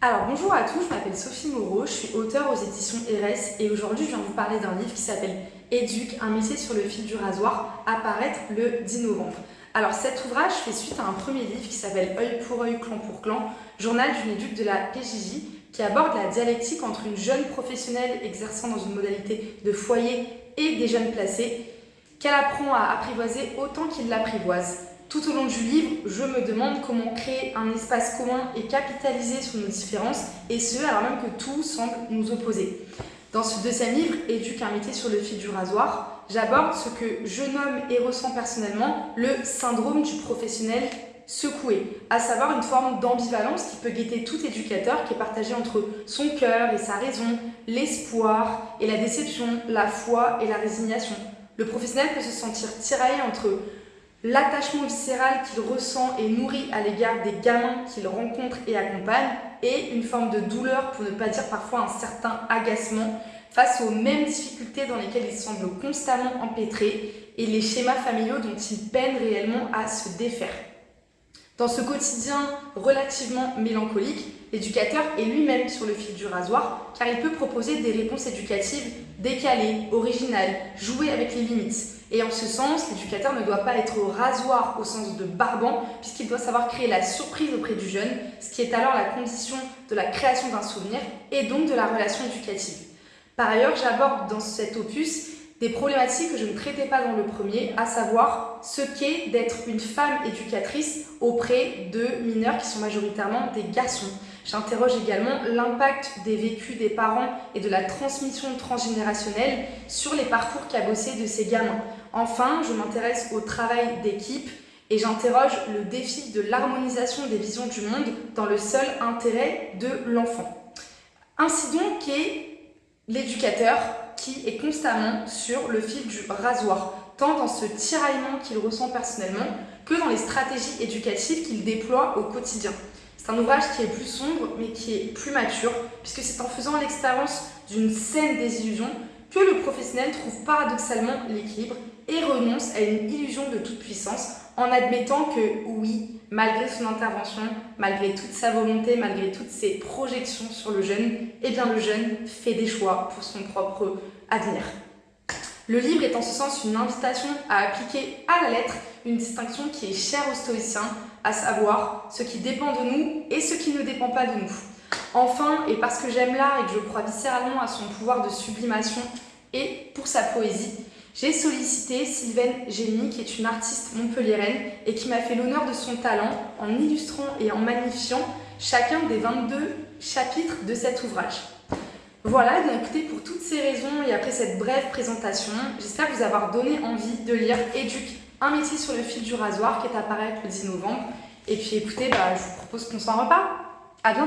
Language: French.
Alors bonjour à tous, je m'appelle Sophie Moreau, je suis auteure aux éditions RS et aujourd'hui je viens vous parler d'un livre qui s'appelle Éduque, un métier sur le fil du rasoir, apparaître le 10 novembre. Alors cet ouvrage fait suite à un premier livre qui s'appelle Œil pour œil, clan pour clan, journal d'une éduque de la PJJ qui aborde la dialectique entre une jeune professionnelle exerçant dans une modalité de foyer et des jeunes placés qu'elle apprend à apprivoiser autant qu'il l'apprivoise. Tout au long du livre, je me demande comment créer un espace commun et capitaliser sur nos différences, et ce, alors même que tout semble nous opposer. Dans ce deuxième livre, Éduque un métier sur le fil du rasoir, j'aborde ce que je nomme et ressens personnellement le syndrome du professionnel secoué, à savoir une forme d'ambivalence qui peut guetter tout éducateur qui est partagé entre son cœur et sa raison, l'espoir et la déception, la foi et la résignation. Le professionnel peut se sentir tiraillé entre l'attachement viscéral qu'il ressent et nourrit à l'égard des gamins qu'il rencontre et accompagne, et une forme de douleur, pour ne pas dire parfois un certain agacement, face aux mêmes difficultés dans lesquelles il semble constamment empêtré et les schémas familiaux dont il peine réellement à se défaire. Dans ce quotidien relativement mélancolique, l'éducateur est lui-même sur le fil du rasoir car il peut proposer des réponses éducatives décalées, originales, jouer avec les limites. Et en ce sens, l'éducateur ne doit pas être rasoir au sens de barbant puisqu'il doit savoir créer la surprise auprès du jeune, ce qui est alors la condition de la création d'un souvenir et donc de la relation éducative. Par ailleurs, j'aborde dans cet opus des problématiques que je ne traitais pas dans le premier, à savoir ce qu'est d'être une femme éducatrice auprès de mineurs qui sont majoritairement des garçons. J'interroge également l'impact des vécus des parents et de la transmission transgénérationnelle sur les parcours cabossés de ces gamins. Enfin, je m'intéresse au travail d'équipe et j'interroge le défi de l'harmonisation des visions du monde dans le seul intérêt de l'enfant. Ainsi donc est l'éducateur qui est constamment sur le fil du rasoir, tant dans ce tiraillement qu'il ressent personnellement que dans les stratégies éducatives qu'il déploie au quotidien. C'est un ouvrage qui est plus sombre mais qui est plus mature puisque c'est en faisant l'expérience d'une saine désillusion que le professionnel trouve paradoxalement l'équilibre et renonce à une illusion de toute puissance en admettant que oui, malgré son intervention, malgré toute sa volonté, malgré toutes ses projections sur le jeune, eh bien le jeune fait des choix pour son propre avenir. Le livre est en ce sens une invitation à appliquer à la lettre une distinction qui est chère aux stoïciens, à savoir ce qui dépend de nous et ce qui ne dépend pas de nous. Enfin, et parce que j'aime l'art et que je crois viscéralement à son pouvoir de sublimation et pour sa poésie, j'ai sollicité Sylvaine Génie, qui est une artiste montpelliéraine et qui m'a fait l'honneur de son talent en illustrant et en magnifiant chacun des 22 chapitres de cet ouvrage. Voilà, bien écoutez, pour toutes ces raisons et après cette brève présentation, j'espère vous avoir donné envie de lire Éduque, un métier sur le fil du rasoir qui est apparu le 10 novembre. Et puis écoutez, bah, je vous propose qu'on s'en reparle. À bientôt